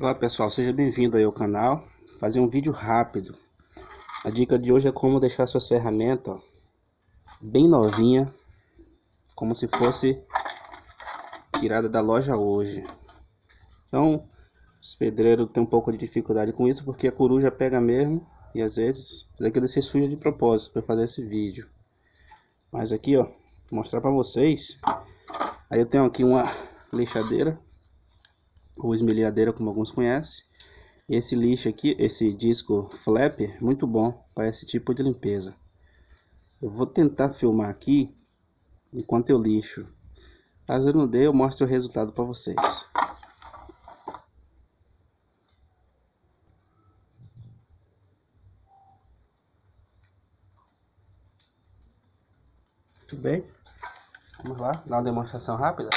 Olá pessoal, seja bem-vindo aí ao canal. Fazer um vídeo rápido. A dica de hoje é como deixar suas ferramentas ó, Bem novinha Como se fosse Tirada da loja hoje. Então Os pedreiros têm um pouco de dificuldade com isso Porque a coruja pega mesmo E às vezes daqui se suja de propósito Para fazer esse vídeo. Mas aqui ó, mostrar para vocês. Aí eu tenho aqui uma lixadeira ou esmerilhadeira como alguns conhecem. Esse lixo aqui, esse disco flap, muito bom para esse tipo de limpeza. Eu vou tentar filmar aqui enquanto eu lixo. Caso eu não dê, eu mostro o resultado para vocês. Muito bem. Vamos lá, dar uma demonstração rápida.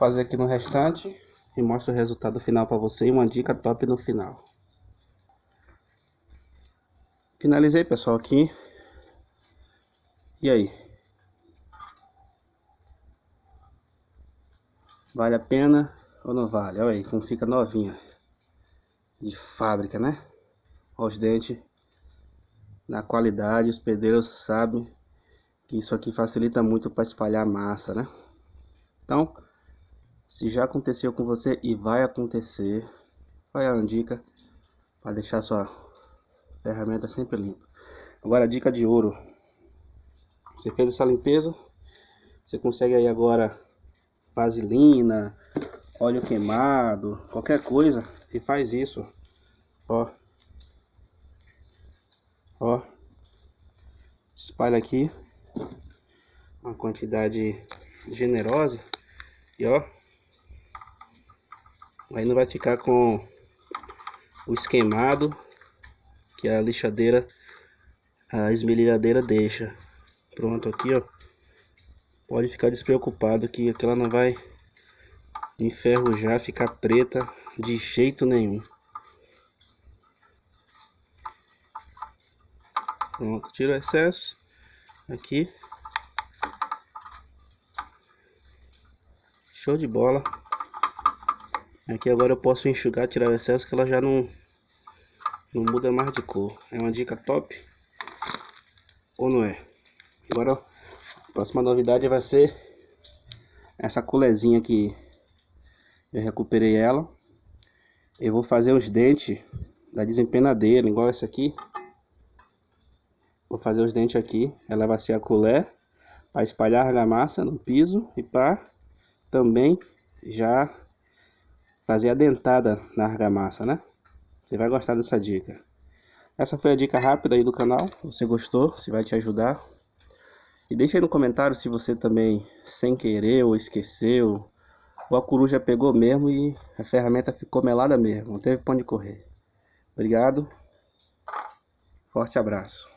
Fazer aqui no restante e mostro o resultado final para você e uma dica top no final. Finalizei, pessoal, aqui. E aí? Vale a pena ou não vale? Olha aí como fica novinha. De fábrica, né? Olha os dentes. Na qualidade, os pedreiros sabem que isso aqui facilita muito para espalhar massa, né? Então, se já aconteceu com você e vai acontecer, vai a dica para deixar sua ferramenta sempre limpa. Agora a dica de ouro. Você fez essa limpeza, você consegue aí agora vaselina, óleo queimado, qualquer coisa e faz isso. Ó. Ó. Espalha aqui uma quantidade generosa e ó Aí não vai ficar com o esquemado que a lixadeira, a esmerilhadeira deixa. Pronto aqui, ó. Pode ficar despreocupado que aquela não vai enferrujar, ficar preta de jeito nenhum. Pronto, tira o excesso aqui. Show de bola. Aqui agora eu posso enxugar, tirar o excesso que ela já não, não muda mais de cor. É uma dica top? Ou não é? Agora a próxima novidade vai ser essa colezinha aqui. Eu recuperei ela. Eu vou fazer os dentes da desempenadeira, igual essa aqui. Vou fazer os dentes aqui. Ela vai ser a colher para espalhar a argamassa no piso e para também já fazer a dentada na argamassa, né? Você vai gostar dessa dica. Essa foi a dica rápida aí do canal. você gostou, se vai te ajudar. E deixa aí no comentário se você também, sem querer ou esqueceu, ou a coruja pegou mesmo e a ferramenta ficou melada mesmo. Não teve pão de correr. Obrigado. Forte abraço.